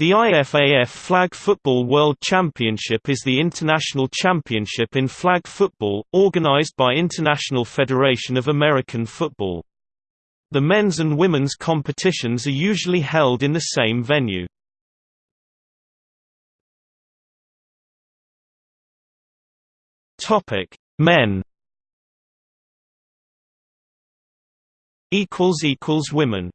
The IFAF Flag Football World Championship is the international championship in flag football, organized by International Federation of American Football. The men's and women's competitions are usually held in the same venue. Men. Women.